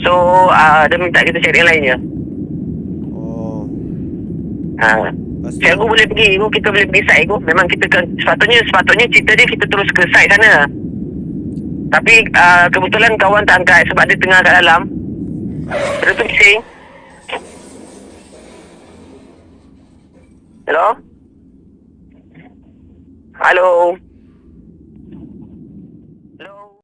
So uh, dia minta kita cari yang lainnya. Oh. Ha. Pastu Cikgu boleh pergi Ibu kita boleh pergi site Ibu Memang kita ke, Sepatutnya Sepatutnya cerita dia Kita terus ke site sana. Tapi uh, Kebetulan kawan tak angkat Sebab dia tengah kat dalam. Dia tu bising Hello? Hello?